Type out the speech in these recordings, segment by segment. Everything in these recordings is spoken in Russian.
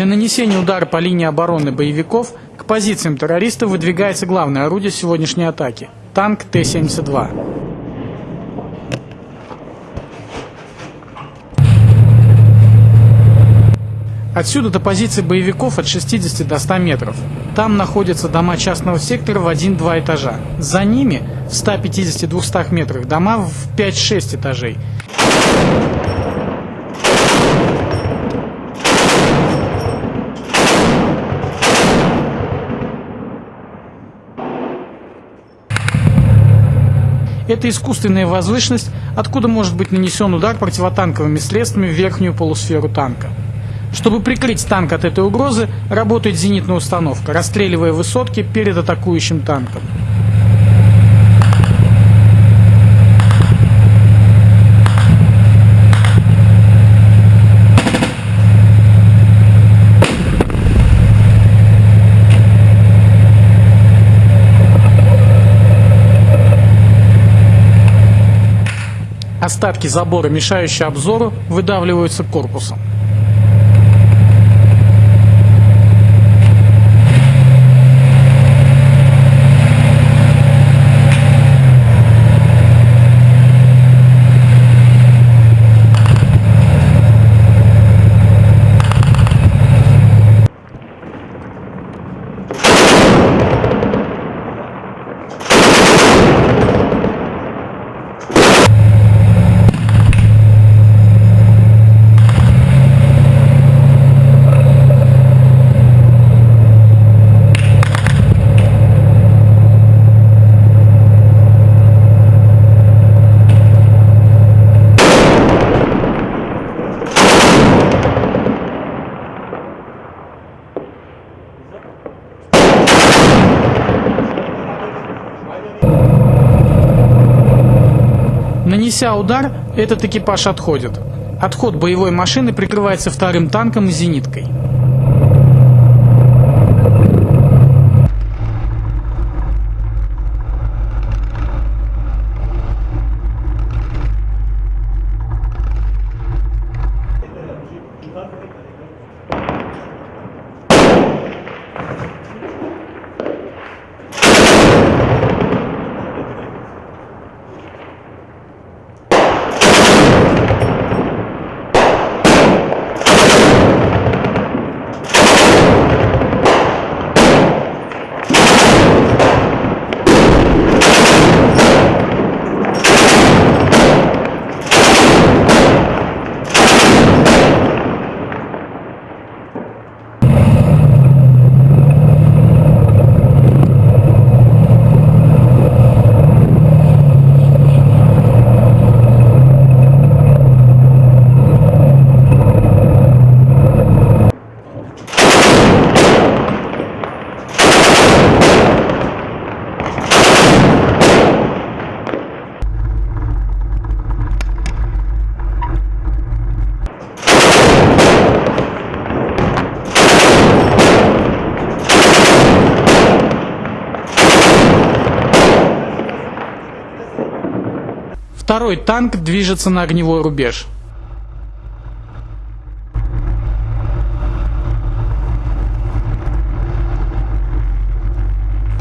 Для нанесения удара по линии обороны боевиков к позициям террористов выдвигается главное орудие сегодняшней атаки – танк Т-72. Отсюда до позиции боевиков от 60 до 100 метров. Там находятся дома частного сектора в 1-2 этажа. За ними в 150-200 метрах дома в 5-6 этажей. Это искусственная возвышенность, откуда может быть нанесен удар противотанковыми средствами в верхнюю полусферу танка. Чтобы прикрыть танк от этой угрозы, работает зенитная установка, расстреливая высотки перед атакующим танком. Остатки забора, мешающие обзору, выдавливаются корпусом. Нанеся удар, этот экипаж отходит. Отход боевой машины прикрывается вторым танком и зениткой. Второй танк движется на огневой рубеж.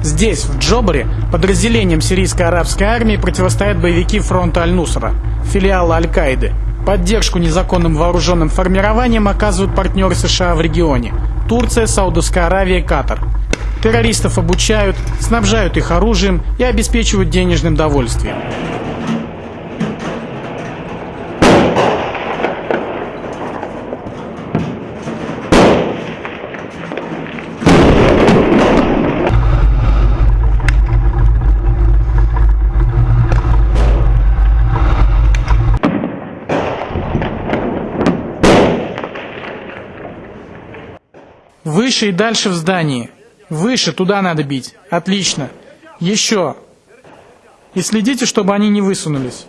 Здесь, в Джобаре, подразделением сирийской арабской армии противостоят боевики фронта Аль-Нусра, филиала Аль-Каиды. Поддержку незаконным вооруженным формированиям оказывают партнеры США в регионе – Турция, Саудовская Аравия и Катар. Террористов обучают, снабжают их оружием и обеспечивают денежным довольствием. Выше и дальше в здании. Выше, туда надо бить. Отлично. Еще. И следите, чтобы они не высунулись.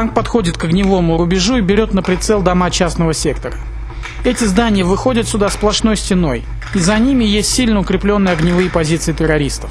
Танк подходит к огневому рубежу и берет на прицел дома частного сектора. Эти здания выходят сюда сплошной стеной, и за ними есть сильно укрепленные огневые позиции террористов.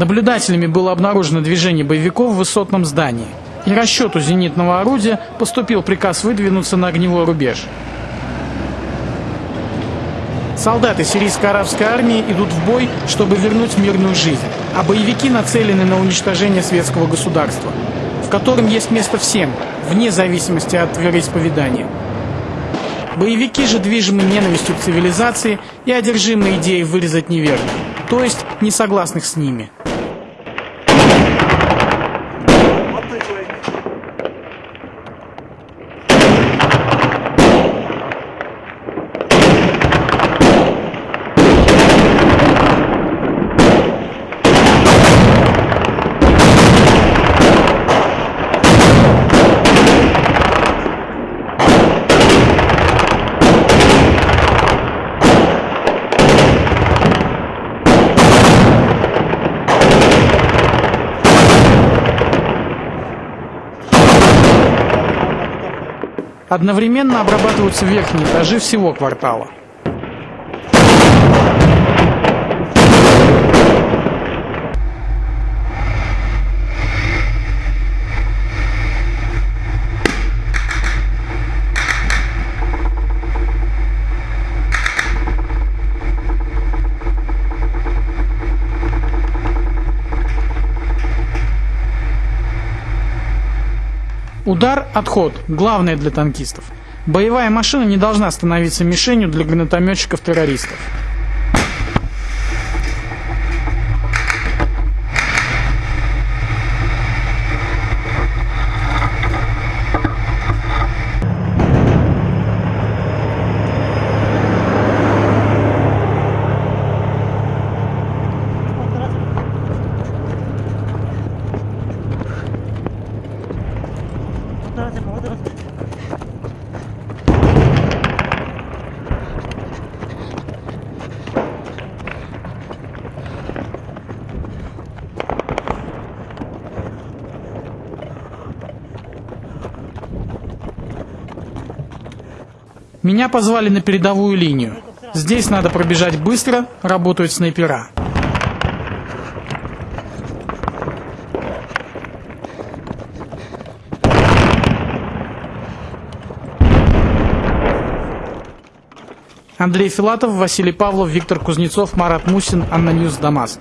Наблюдателями было обнаружено движение боевиков в высотном здании. И расчету зенитного орудия поступил приказ выдвинуться на огневой рубеж. Солдаты сирийско-арабской армии идут в бой, чтобы вернуть мирную жизнь, а боевики нацелены на уничтожение светского государства, в котором есть место всем, вне зависимости от вероисповедания. Боевики же движимы ненавистью к цивилизации и одержимы идеей вырезать неверных, то есть несогласных с ними. Одновременно обрабатываются верхние этажи всего квартала. Удар – отход, главное для танкистов. Боевая машина не должна становиться мишенью для гранатометчиков-террористов. Меня позвали на передовую линию. Здесь надо пробежать быстро, работают снайпера. Андрей Филатов, Василий Павлов, Виктор Кузнецов, Марат Мусин, ANNA News, Дамаск.